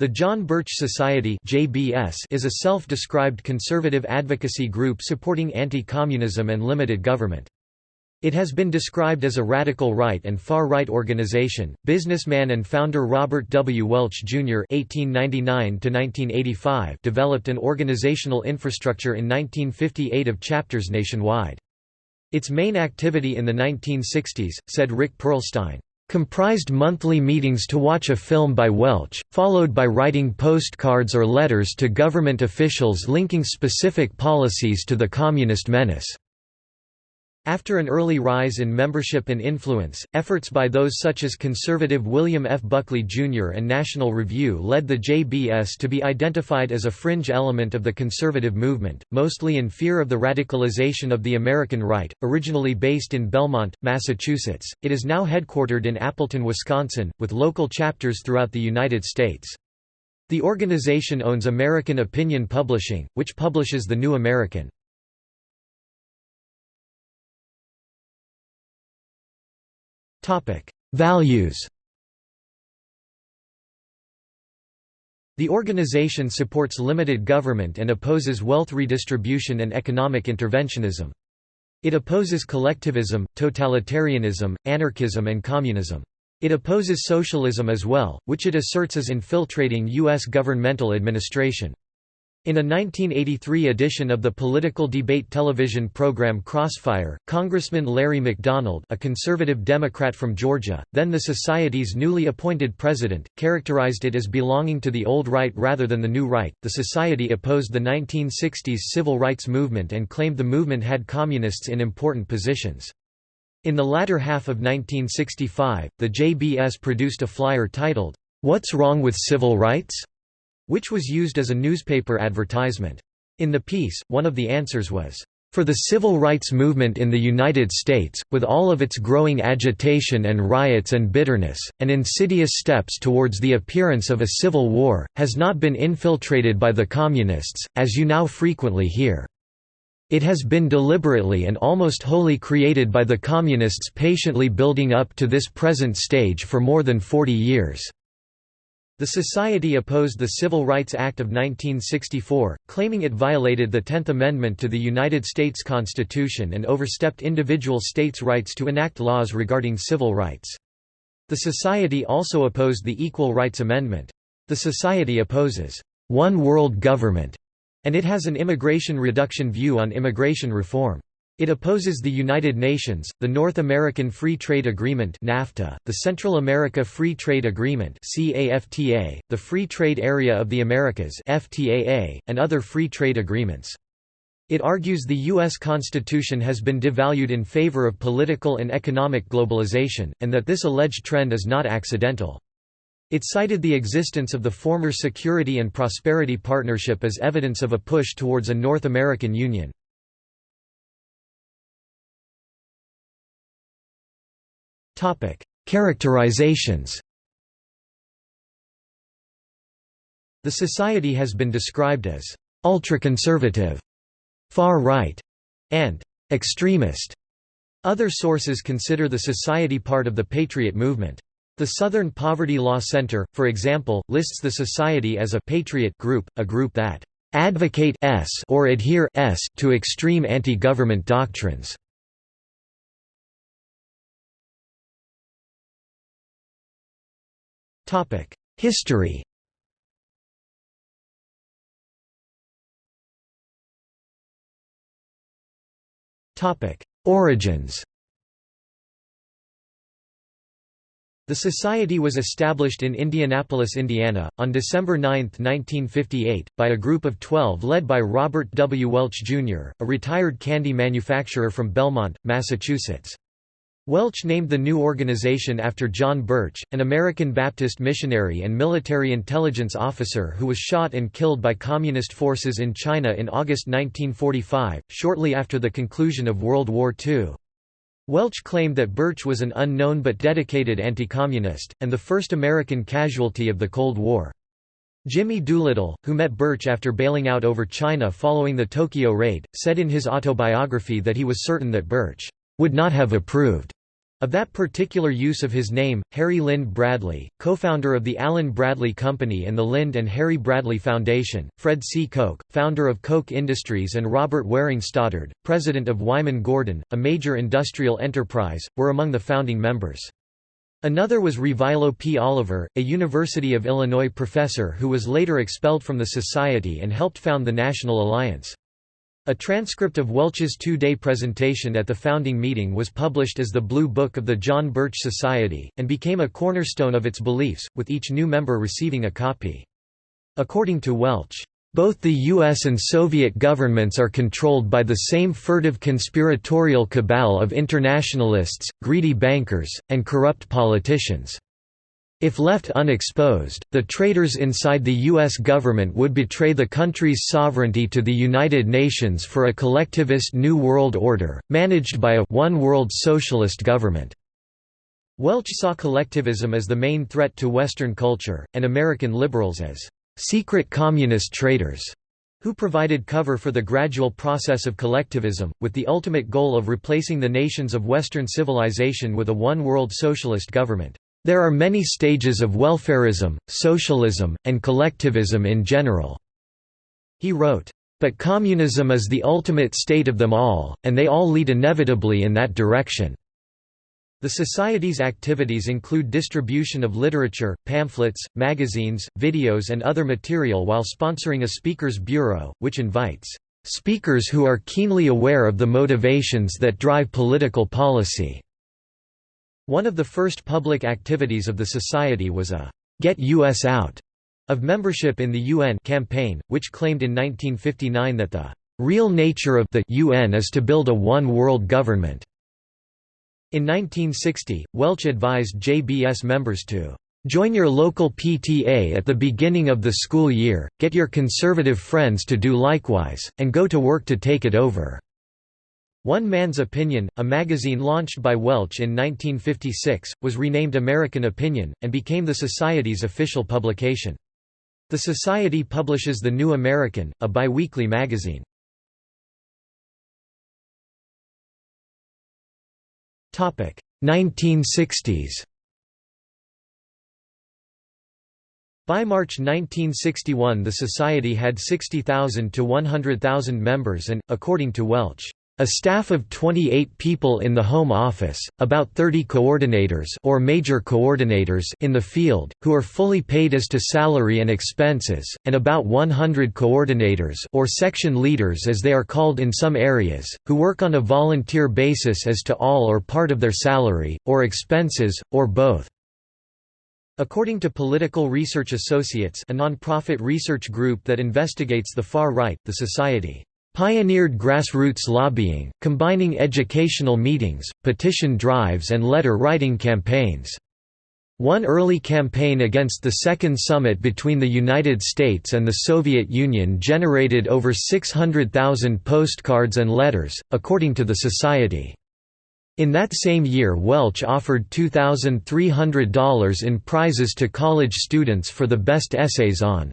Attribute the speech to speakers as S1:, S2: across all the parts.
S1: The John Birch Society is a self-described conservative advocacy group supporting anti-communism and limited government. It has been described as a radical right and far-right organization. Businessman and founder Robert W. Welch Jr. (1899–1985) developed an organizational infrastructure in 1958 of chapters nationwide. Its main activity in the 1960s, said Rick Perlstein, comprised monthly meetings to watch a film by Welch, followed by writing postcards or letters to government officials linking specific policies to the communist menace. After an early rise in membership and influence, efforts by those such as conservative William F. Buckley Jr. and National Review led the JBS to be identified as a fringe element of the conservative movement, mostly in fear of the radicalization of the American right. Originally based in Belmont, Massachusetts, it is now headquartered in Appleton, Wisconsin, with local chapters throughout the United States. The organization owns American Opinion Publishing, which publishes The New American. Values The organization supports limited government and opposes wealth redistribution and economic interventionism. It opposes collectivism, totalitarianism, anarchism and communism. It opposes socialism as well, which it asserts is infiltrating U.S. governmental administration. In a 1983 edition of the political debate television program Crossfire, Congressman Larry McDonald a conservative Democrat from Georgia, then the Society's newly appointed president, characterized it as belonging to the old right rather than the new right. The Society opposed the 1960s civil rights movement and claimed the movement had communists in important positions. In the latter half of 1965, the JBS produced a flyer titled, What's Wrong with Civil Rights? Which was used as a newspaper advertisement. In the piece, one of the answers was, "...for the civil rights movement in the United States, with all of its growing agitation and riots and bitterness, and insidious steps towards the appearance of a civil war, has not been infiltrated by the Communists, as you now frequently hear. It has been deliberately and almost wholly created by the Communists patiently building up to this present stage for more than 40 years." The Society opposed the Civil Rights Act of 1964, claiming it violated the Tenth Amendment to the United States Constitution and overstepped individual states' rights to enact laws regarding civil rights. The Society also opposed the Equal Rights Amendment. The Society opposes one world government, and it has an immigration reduction view on immigration reform. It opposes the United Nations, the North American Free Trade Agreement NAFTA, the Central America Free Trade Agreement CAFTA, the Free Trade Area of the Americas FTAA, and other free trade agreements. It argues the U.S. Constitution has been devalued in favor of political and economic globalization, and that this alleged trend is not accidental. It cited the existence of the former Security and Prosperity Partnership as evidence of a push towards a North American Union. Characterizations The Society has been described as ultra-conservative, far-right, and extremist. Other sources consider the Society part of the Patriot movement. The Southern Poverty Law Center, for example, lists the Society as a «patriot» group, a group that «advocate s or adhere s to extreme anti-government doctrines». History Origins The Society was established in Indianapolis, Indiana, on December 9, 1958, by a group of 12 led by Robert W. Welch, Jr., a retired candy manufacturer from Belmont, Massachusetts. Welch named the new organization after John Birch, an American Baptist missionary and military intelligence officer who was shot and killed by Communist forces in China in August 1945, shortly after the conclusion of World War II. Welch claimed that Birch was an unknown but dedicated anti-communist, and the first American casualty of the Cold War. Jimmy Doolittle, who met Birch after bailing out over China following the Tokyo raid, said in his autobiography that he was certain that Birch would not have approved Of that particular use of his name, Harry Lynde Bradley, co-founder of the Allen Bradley Company and the Lynde and Harry Bradley Foundation, Fred C. Koch, founder of Koch Industries and Robert Waring Stoddard, president of Wyman Gordon, a major industrial enterprise, were among the founding members. Another was Revilo P. Oliver, a University of Illinois professor who was later expelled from the society and helped found the National Alliance. A transcript of Welch's two-day presentation at the founding meeting was published as the Blue Book of the John Birch Society, and became a cornerstone of its beliefs, with each new member receiving a copy. According to Welch, both the US and Soviet governments are controlled by the same furtive conspiratorial cabal of internationalists, greedy bankers, and corrupt politicians. If left unexposed, the traitors inside the U.S. government would betray the country's sovereignty to the United Nations for a collectivist New World Order, managed by a one-world socialist government. Welch saw collectivism as the main threat to Western culture, and American liberals as secret communist traitors, who provided cover for the gradual process of collectivism, with the ultimate goal of replacing the nations of Western civilization with a one-world socialist government. There are many stages of welfarism, socialism, and collectivism in general." He wrote, "...but communism is the ultimate state of them all, and they all lead inevitably in that direction." The Society's activities include distribution of literature, pamphlets, magazines, videos and other material while sponsoring a Speakers Bureau, which invites "...speakers who are keenly aware of the motivations that drive political policy." One of the first public activities of the Society was a «Get US Out» of membership in the UN campaign, which claimed in 1959 that the «real nature of the UN is to build a one-world government». In 1960, Welch advised JBS members to Join your local PTA at the beginning of the school year, get your conservative friends to do likewise, and go to work to take it over. One Man's Opinion, a magazine launched by Welch in 1956, was renamed American Opinion, and became the Society's official publication. The Society publishes The New American, a biweekly magazine. Topic 1960s. By March 1961 the Society had 60,000 to 100,000 members and, according to Welch, a staff of 28 people in the Home Office, about 30 coordinators or major coordinators in the field, who are fully paid as to salary and expenses, and about 100 coordinators or section leaders as they are called in some areas, who work on a volunteer basis as to all or part of their salary, or expenses, or both. According to Political Research Associates a non-profit research group that investigates the far right, the Society Pioneered grassroots lobbying, combining educational meetings, petition drives and letter-writing campaigns. One early campaign against the Second Summit between the United States and the Soviet Union generated over 600,000 postcards and letters, according to the Society. In that same year Welch offered $2,300 in prizes to college students for the best essays on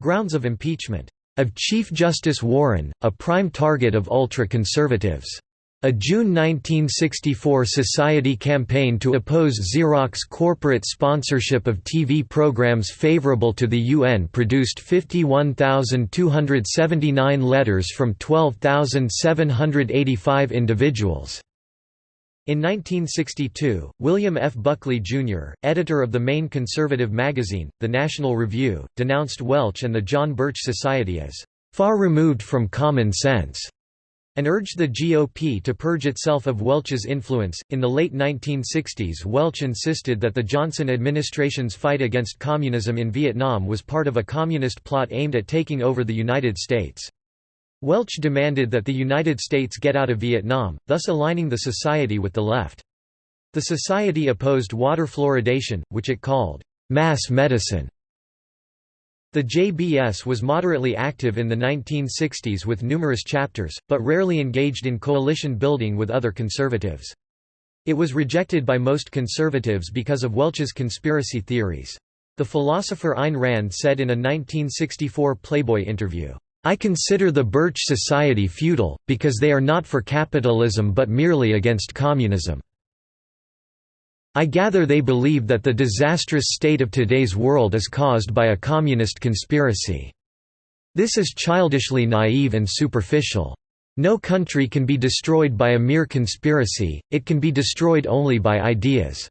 S1: grounds of impeachment of Chief Justice Warren, a prime target of ultra-conservatives. A June 1964 Society campaign to oppose Xerox corporate sponsorship of TV programs favorable to the UN produced 51,279 letters from 12,785 individuals. In 1962, William F. Buckley, Jr., editor of the main conservative magazine, The National Review, denounced Welch and the John Birch Society as "...far removed from common sense." and urged the GOP to purge itself of Welch's influence. In the late 1960s, Welch insisted that the Johnson administration's fight against communism in Vietnam was part of a communist plot aimed at taking over the United States. Welch demanded that the United States get out of Vietnam, thus aligning the society with the left. The society opposed water fluoridation, which it called mass medicine. The JBS was moderately active in the 1960s with numerous chapters, but rarely engaged in coalition building with other conservatives. It was rejected by most conservatives because of Welch's conspiracy theories. The philosopher Ayn Rand said in a 1964 Playboy interview, I consider the Birch Society futile, because they are not for capitalism but merely against communism. I gather they believe that the disastrous state of today's world is caused by a communist conspiracy. This is childishly naive and superficial. No country can be destroyed by a mere conspiracy, it can be destroyed only by ideas."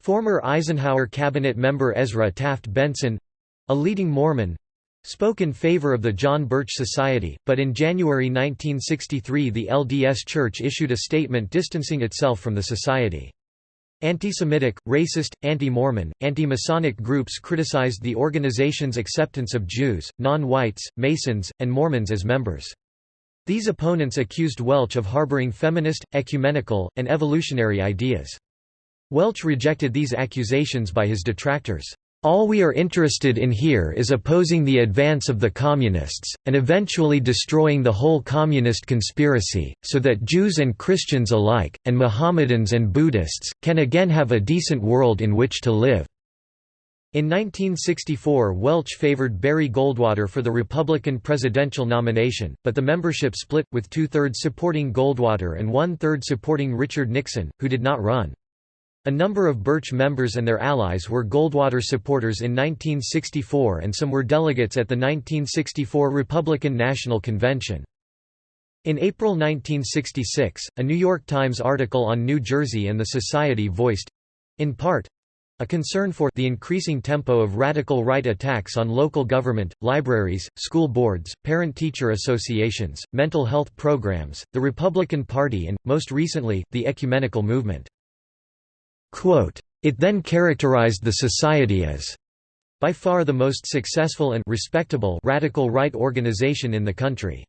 S1: Former Eisenhower cabinet member Ezra Taft Benson—a leading Mormon, spoke in favor of the John Birch Society, but in January 1963 the LDS Church issued a statement distancing itself from the society. Anti-Semitic, racist, anti-Mormon, anti-Masonic groups criticized the organization's acceptance of Jews, non-whites, Masons, and Mormons as members. These opponents accused Welch of harboring feminist, ecumenical, and evolutionary ideas. Welch rejected these accusations by his detractors. All we are interested in here is opposing the advance of the Communists, and eventually destroying the whole Communist conspiracy, so that Jews and Christians alike, and Mohammedans and Buddhists, can again have a decent world in which to live." In 1964 Welch favored Barry Goldwater for the Republican presidential nomination, but the membership split, with two-thirds supporting Goldwater and one-third supporting Richard Nixon, who did not run. A number of Birch members and their allies were Goldwater supporters in 1964 and some were delegates at the 1964 Republican National Convention. In April 1966, a New York Times article on New Jersey and the Society voiced—in part, a concern for the increasing tempo of radical right attacks on local government, libraries, school boards, parent-teacher associations, mental health programs, the Republican Party and, most recently, the ecumenical movement. It then characterized the society as by far the most successful and respectable radical right organization in the country.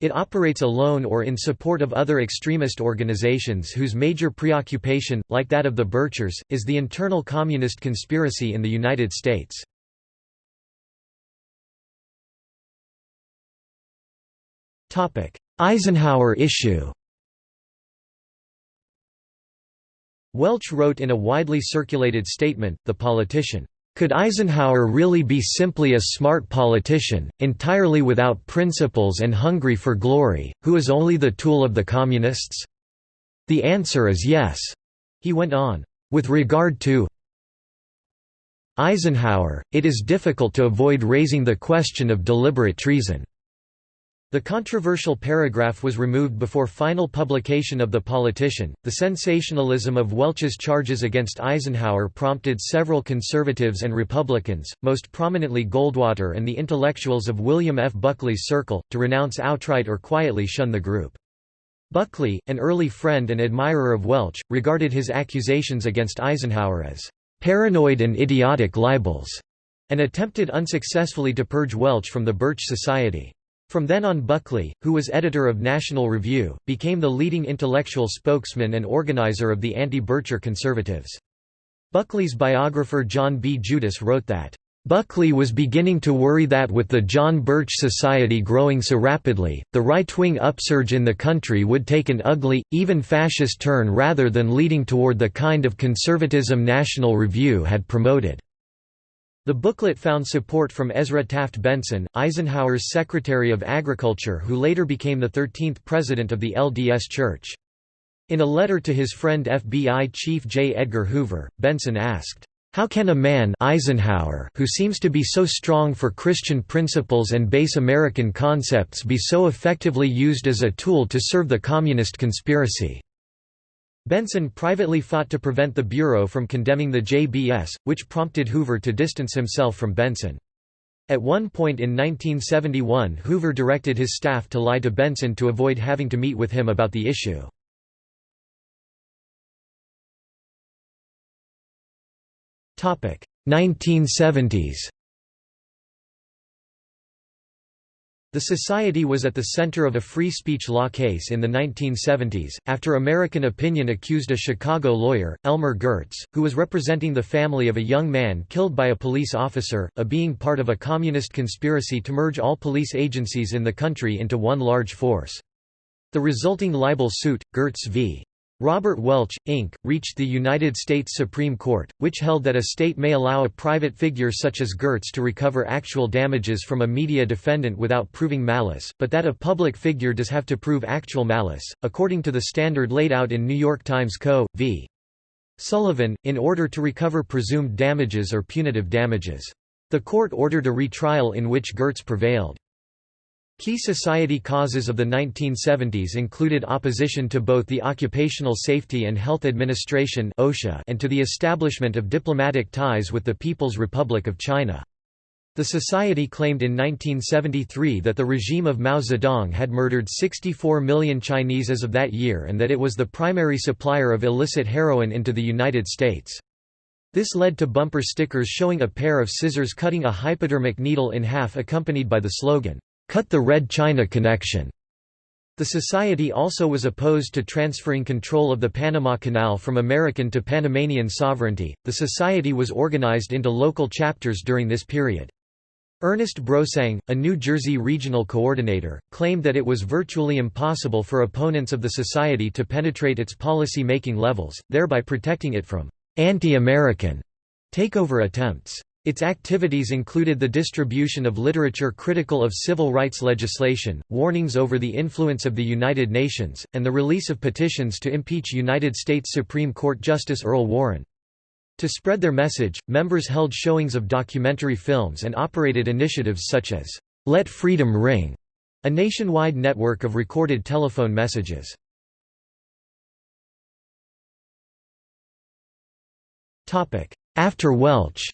S1: It operates alone or in support of other extremist organizations whose major preoccupation, like that of the Birchers, is the internal communist conspiracy in the United States. Eisenhower issue Welch wrote in a widely circulated statement, The Politician, "...could Eisenhower really be simply a smart politician, entirely without principles and hungry for glory, who is only the tool of the Communists? The answer is yes." He went on, "...with regard to Eisenhower, it is difficult to avoid raising the question of deliberate treason." The controversial paragraph was removed before final publication of The Politician. The sensationalism of Welch's charges against Eisenhower prompted several conservatives and Republicans, most prominently Goldwater and the intellectuals of William F. Buckley's circle, to renounce outright or quietly shun the group. Buckley, an early friend and admirer of Welch, regarded his accusations against Eisenhower as paranoid and idiotic libels, and attempted unsuccessfully to purge Welch from the Birch Society. From then on Buckley, who was editor of National Review, became the leading intellectual spokesman and organizer of the anti-Bircher conservatives. Buckley's biographer John B. Judis wrote that, Buckley was beginning to worry that with the John Birch Society growing so rapidly, the right-wing upsurge in the country would take an ugly, even fascist turn rather than leading toward the kind of conservatism National Review had promoted. The booklet found support from Ezra Taft Benson, Eisenhower's Secretary of Agriculture who later became the 13th president of the LDS Church. In a letter to his friend FBI Chief J. Edgar Hoover, Benson asked, "'How can a man Eisenhower who seems to be so strong for Christian principles and base American concepts be so effectively used as a tool to serve the communist conspiracy?' Benson privately fought to prevent the Bureau from condemning the JBS, which prompted Hoover to distance himself from Benson. At one point in 1971 Hoover directed his staff to lie to Benson to avoid having to meet with him about the issue. Topic 1970s The Society was at the center of a free speech law case in the 1970s, after American Opinion accused a Chicago lawyer, Elmer Gertz, who was representing the family of a young man killed by a police officer, of being part of a communist conspiracy to merge all police agencies in the country into one large force. The resulting libel suit, Gertz v. Robert Welch, Inc., reached the United States Supreme Court, which held that a state may allow a private figure such as Gertz to recover actual damages from a media defendant without proving malice, but that a public figure does have to prove actual malice, according to the standard laid out in New York Times Co. v. Sullivan, in order to recover presumed damages or punitive damages. The court ordered a retrial in which Gertz prevailed. Key society causes of the 1970s included opposition to both the Occupational Safety and Health Administration and to the establishment of diplomatic ties with the People's Republic of China. The society claimed in 1973 that the regime of Mao Zedong had murdered 64 million Chinese as of that year and that it was the primary supplier of illicit heroin into the United States. This led to bumper stickers showing a pair of scissors cutting a hypodermic needle in half accompanied by the slogan, "'Cut the Red China Connection'". The society also was opposed to transferring control of the Panama Canal from American to Panamanian sovereignty. The society was organized into local chapters during this period. Ernest Brosang, a New Jersey regional coordinator, claimed that it was virtually impossible for opponents of the society to penetrate its policy-making levels, thereby protecting it from anti-American takeover attempts. Its activities included the distribution of literature critical of civil rights legislation, warnings over the influence of the United Nations, and the release of petitions to impeach United States Supreme Court Justice Earl Warren. To spread their message, members held showings of documentary films and operated initiatives such as, "'Let Freedom Ring'", a nationwide network of recorded telephone messages. After Welch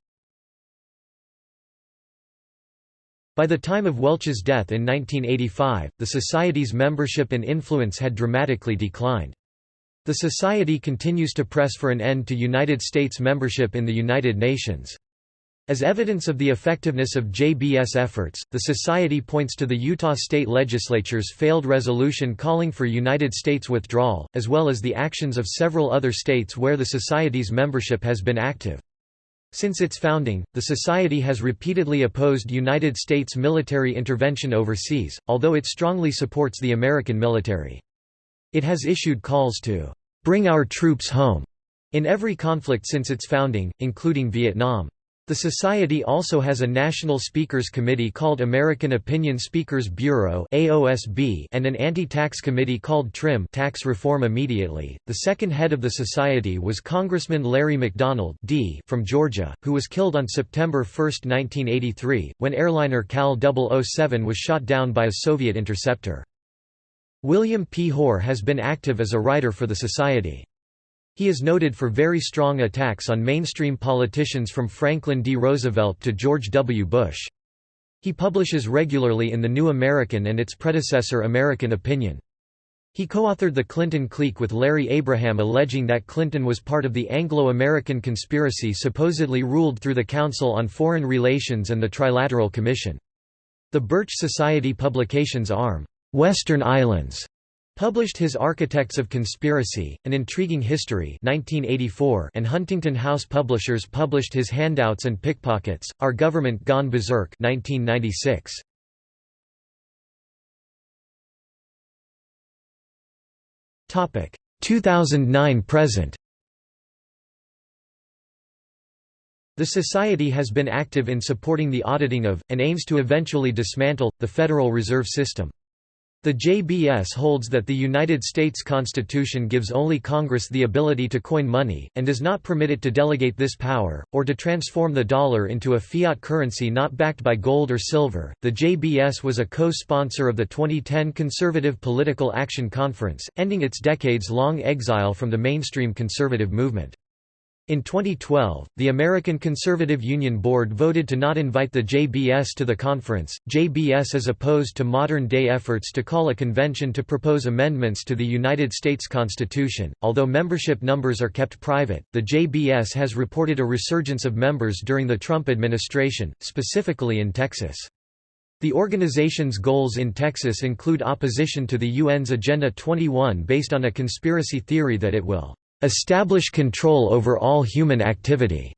S1: By the time of Welch's death in 1985, the Society's membership and influence had dramatically declined. The Society continues to press for an end to United States membership in the United Nations. As evidence of the effectiveness of JBS efforts, the Society points to the Utah State Legislature's failed resolution calling for United States withdrawal, as well as the actions of several other states where the Society's membership has been active. Since its founding, the Society has repeatedly opposed United States military intervention overseas, although it strongly supports the American military. It has issued calls to "...bring our troops home." in every conflict since its founding, including Vietnam. The Society also has a National Speakers Committee called American Opinion Speakers Bureau and an anti-tax committee called TRIM Tax Reform Immediately. The second head of the Society was Congressman Larry McDonald D from Georgia, who was killed on September 1, 1983, when airliner KAL 007 was shot down by a Soviet interceptor. William P. Hoar has been active as a writer for the Society. He is noted for very strong attacks on mainstream politicians from Franklin D. Roosevelt to George W. Bush. He publishes regularly in The New American and its predecessor American Opinion. He co-authored The Clinton Clique with Larry Abraham alleging that Clinton was part of the Anglo-American conspiracy supposedly ruled through the Council on Foreign Relations and the Trilateral Commission. The Birch Society publications arm, Western Islands, Published his Architects of Conspiracy, An Intriguing History 1984 and Huntington House Publishers published his Handouts and Pickpockets, Our Government Gone Berserk 1996. Topic 2009 present. The Society has been active in supporting the auditing of, and aims to eventually dismantle, the Federal Reserve System. The JBS holds that the United States Constitution gives only Congress the ability to coin money, and does not permit it to delegate this power, or to transform the dollar into a fiat currency not backed by gold or silver. The JBS was a co sponsor of the 2010 Conservative Political Action Conference, ending its decades long exile from the mainstream conservative movement. In 2012, the American Conservative Union Board voted to not invite the JBS to the conference. JBS is opposed to modern day efforts to call a convention to propose amendments to the United States Constitution. Although membership numbers are kept private, the JBS has reported a resurgence of members during the Trump administration, specifically in Texas. The organization's goals in Texas include opposition to the UN's Agenda 21 based on a conspiracy theory that it will establish control over all human activity.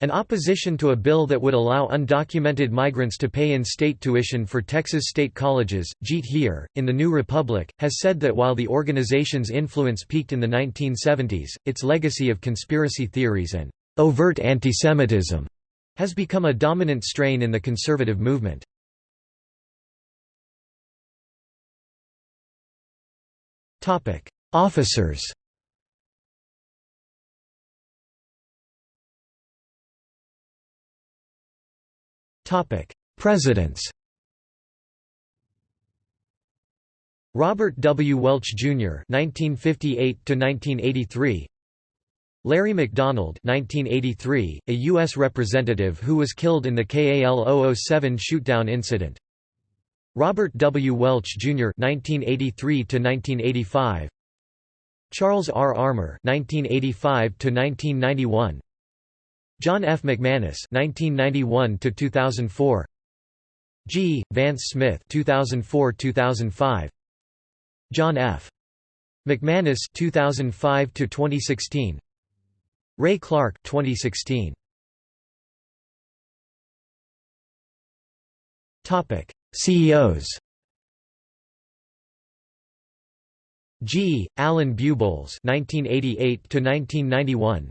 S1: An opposition to a bill that would allow undocumented migrants to pay in-state tuition for Texas state colleges, Jeet Heer, in the New Republic, has said that while the organization's influence peaked in the 1970s, its legacy of conspiracy theories and overt antisemitism has become a dominant strain in the conservative movement. Officers Presidents Robert W. Welch, Jr. (1958–1983), Larry McDonald (1983), a U.S. representative who was killed in the KAL 007 shootdown incident. Robert W. Welch, Jr. (1983–1985), Charles R. Armour (1985–1991), John F. McManus (1991–2004), G. Vance Smith (2004–2005). John F. McManus 2005 to 2016 Ray Clark 2016 Topic CEOs G. Alan Bubolz 1988 to 1991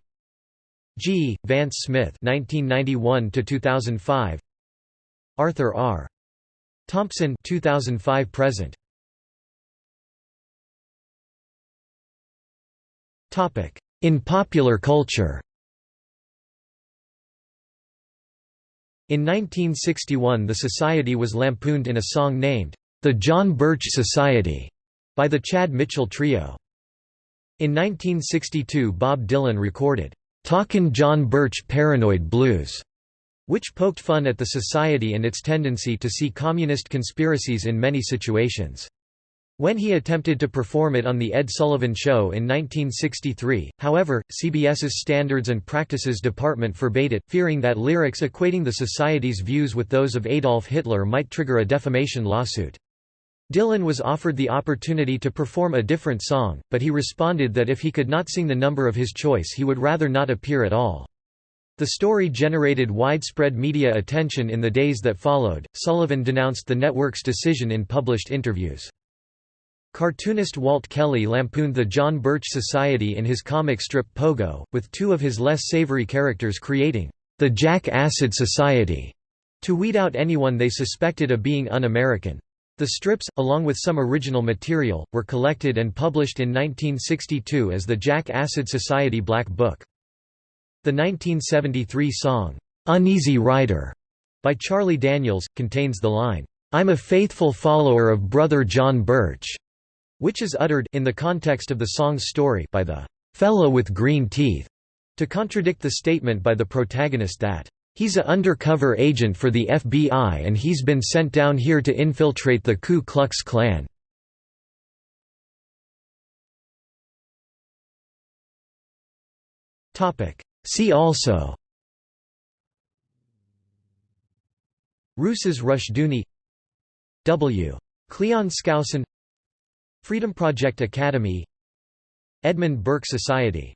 S1: G. Vance Smith 1991 to 2005 Arthur R. Thompson 2005 present Topic In popular culture In 1961 the society was lampooned in a song named, "'The John Birch Society' by the Chad Mitchell Trio. In 1962 Bob Dylan recorded, "'Talkin' John Birch Paranoid Blues' which poked fun at the society and its tendency to see communist conspiracies in many situations. When he attempted to perform it on The Ed Sullivan Show in 1963, however, CBS's Standards and Practices Department forbade it, fearing that lyrics equating the Society's views with those of Adolf Hitler might trigger a defamation lawsuit. Dylan was offered the opportunity to perform a different song, but he responded that if he could not sing the number of his choice he would rather not appear at all. The story generated widespread media attention in the days that followed. Sullivan denounced the network's decision in published interviews. Cartoonist Walt Kelly lampooned the John Birch Society in his comic strip Pogo, with two of his less savory characters creating the Jack Acid Society to weed out anyone they suspected of being un-American. The strips, along with some original material, were collected and published in 1962 as the Jack Acid Society Black Book. The 1973 song, "'Uneasy Rider' by Charlie Daniels, contains the line, "'I'm a faithful follower of Brother John Birch' which is uttered in the context of the song's story by the fellow with green teeth, to contradict the statement by the protagonist that he's a undercover agent for the FBI and he's been sent down here to infiltrate the Ku Klux Klan. See also. Rousas Rushdoony W. Cleon Skousen. Freedom Project Academy. Edmund Burke Society